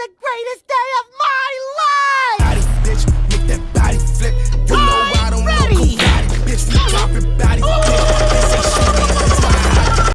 the greatest day of my!